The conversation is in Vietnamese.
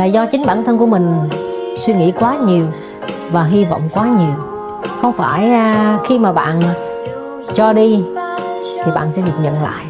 là do chính bản thân của mình suy nghĩ quá nhiều và hy vọng quá nhiều. Không phải à, khi mà bạn cho đi thì bạn sẽ được nhận lại.